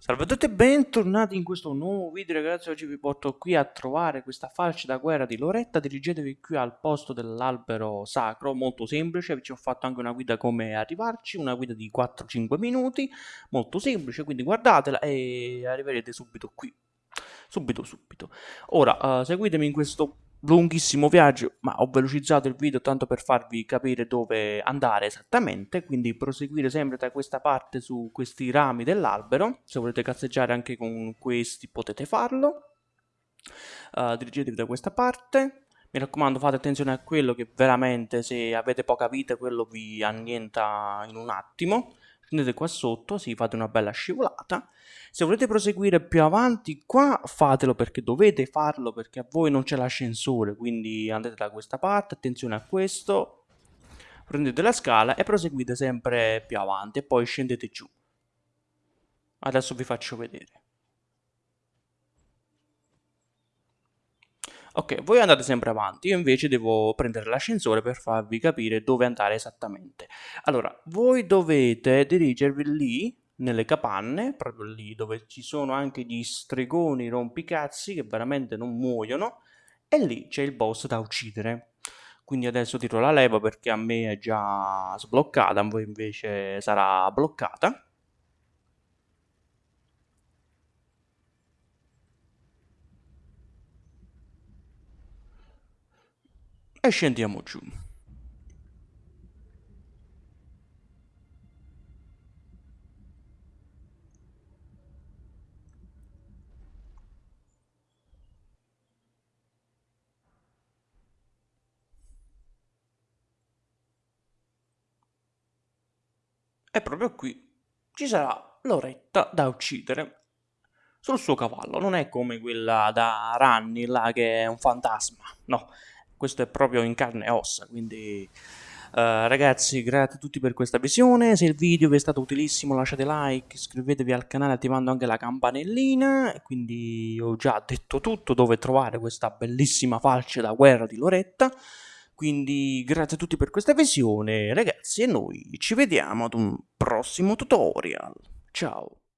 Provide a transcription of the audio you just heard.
Salve a tutti e bentornati in questo nuovo video ragazzi, oggi vi porto qui a trovare questa falce da guerra di Loretta, dirigetevi qui al posto dell'albero sacro, molto semplice, vi ho fatto anche una guida come arrivarci, una guida di 4-5 minuti, molto semplice, quindi guardatela e arriverete subito qui, subito subito. Ora, uh, seguitemi in questo lunghissimo viaggio, ma ho velocizzato il video tanto per farvi capire dove andare esattamente, quindi proseguire sempre da questa parte su questi rami dell'albero, se volete cazzeggiare anche con questi potete farlo, uh, dirigetevi da questa parte, mi raccomando fate attenzione a quello che veramente se avete poca vita quello vi annienta in un attimo, scendete qua sotto, sì, fate una bella scivolata. Se volete proseguire più avanti qua, fatelo perché dovete farlo, perché a voi non c'è l'ascensore, quindi andate da questa parte, attenzione a questo, prendete la scala e proseguite sempre più avanti e poi scendete giù. Adesso vi faccio vedere. Ok, voi andate sempre avanti, io invece devo prendere l'ascensore per farvi capire dove andare esattamente. Allora, voi dovete dirigervi lì, nelle capanne, proprio lì dove ci sono anche gli stregoni rompicazzi che veramente non muoiono, e lì c'è il boss da uccidere. Quindi adesso tiro la leva perché a me è già sbloccata, a voi invece sarà bloccata. E scendiamo giù. E proprio qui ci sarà Loretta da uccidere sul suo cavallo. Non è come quella da Ranni là che è un fantasma, no questo è proprio in carne e ossa, quindi uh, ragazzi grazie a tutti per questa visione, se il video vi è stato utilissimo lasciate like, iscrivetevi al canale attivando anche la campanellina, quindi ho già detto tutto dove trovare questa bellissima falce da guerra di Loretta, quindi grazie a tutti per questa visione ragazzi e noi ci vediamo ad un prossimo tutorial, ciao!